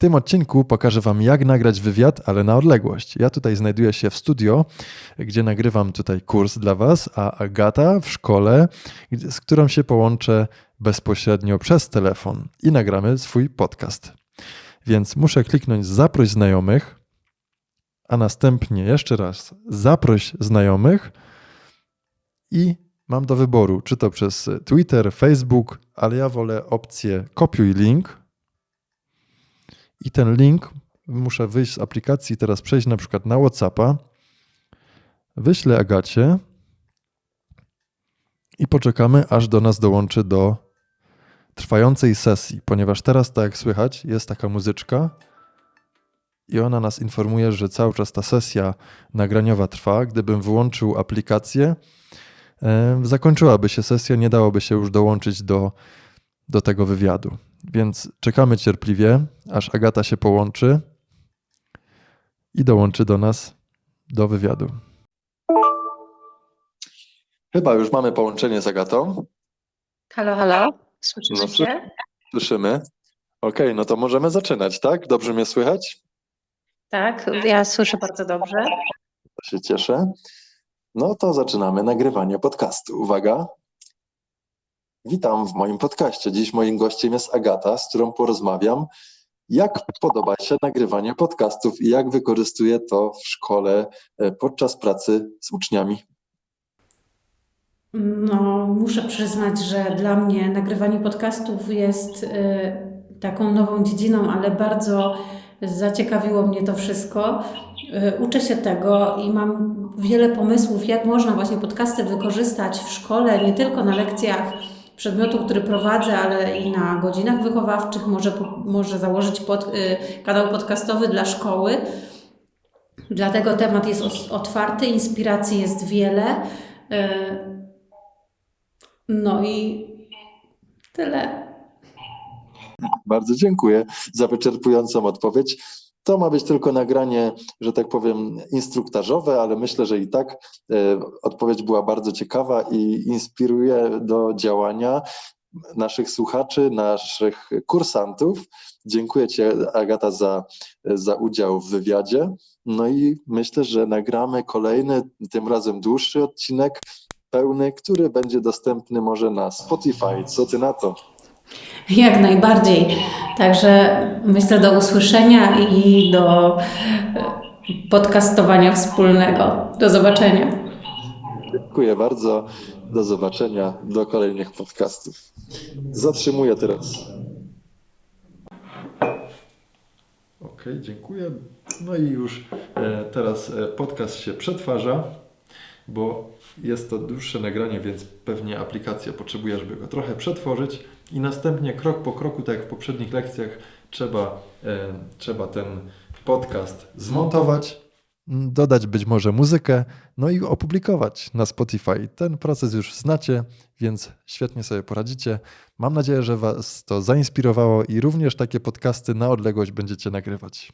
tym odcinku pokażę Wam, jak nagrać wywiad, ale na odległość. Ja tutaj znajduję się w studio, gdzie nagrywam tutaj kurs dla Was, a Agata w szkole, z którą się połączę bezpośrednio przez telefon i nagramy swój podcast. Więc muszę kliknąć zaproś znajomych, a następnie jeszcze raz zaproś znajomych i mam do wyboru, czy to przez Twitter, Facebook, ale ja wolę opcję kopiuj link i ten link muszę wyjść z aplikacji, teraz przejść na przykład na WhatsAppa, wyślę Agacie i poczekamy, aż do nas dołączy do trwającej sesji, ponieważ teraz, tak jak słychać, jest taka muzyczka i ona nas informuje, że cały czas ta sesja nagraniowa trwa. Gdybym wyłączył aplikację, zakończyłaby się sesja, nie dałoby się już dołączyć do, do tego wywiadu. Więc czekamy cierpliwie, aż Agata się połączy i dołączy do nas do wywiadu. Chyba już mamy połączenie z Agatą. Halo, halo, słyszymy No, się? Słyszymy. Okej, no to możemy zaczynać, tak? Dobrze mnie słychać? Tak, ja słyszę bardzo dobrze. To się cieszę. No to zaczynamy nagrywanie podcastu. Uwaga. Witam w moim podcaście. Dziś moim gościem jest Agata, z którą porozmawiam, jak podoba się nagrywanie podcastów i jak wykorzystuje to w szkole e, podczas pracy z uczniami. No, muszę przyznać, że dla mnie nagrywanie podcastów jest y, taką nową dziedziną, ale bardzo zaciekawiło mnie to wszystko. Y, uczę się tego i mam wiele pomysłów, jak można właśnie podcasty wykorzystać w szkole, nie tylko na lekcjach przedmiotu, który prowadzę, ale i na godzinach wychowawczych. Może, może założyć pod, y, kanał podcastowy dla szkoły. Dlatego temat jest otwarty, inspiracji jest wiele. Y, no i tyle. Bardzo dziękuję za wyczerpującą odpowiedź. To ma być tylko nagranie, że tak powiem, instruktażowe, ale myślę, że i tak e, odpowiedź była bardzo ciekawa i inspiruje do działania naszych słuchaczy, naszych kursantów. Dziękuję Ci, Agata, za, za udział w wywiadzie. No i myślę, że nagramy kolejny, tym razem dłuższy odcinek, pełny, który będzie dostępny może na Spotify. Co Ty na to? Jak najbardziej. Także myślę do usłyszenia i do e, podcastowania wspólnego. Do zobaczenia. Dziękuję bardzo. Do zobaczenia. Do kolejnych podcastów. Zatrzymuję teraz. Ok, dziękuję. No i już e, teraz e, podcast się przetwarza, bo jest to dłuższe nagranie, więc pewnie aplikacja potrzebuje, żeby go trochę przetworzyć i następnie krok po kroku, tak jak w poprzednich lekcjach, trzeba, e, trzeba ten podcast zmontować, dodać być może muzykę, no i opublikować na Spotify. Ten proces już znacie, więc świetnie sobie poradzicie. Mam nadzieję, że Was to zainspirowało i również takie podcasty na odległość będziecie nagrywać.